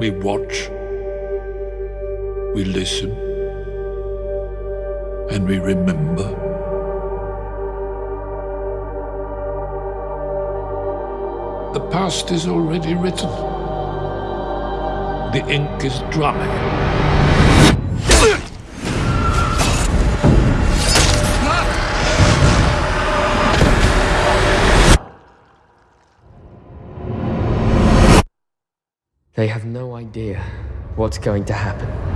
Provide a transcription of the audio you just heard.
We watch, we listen, and we remember. The past is already written. The ink is dry. They have no idea what's going to happen.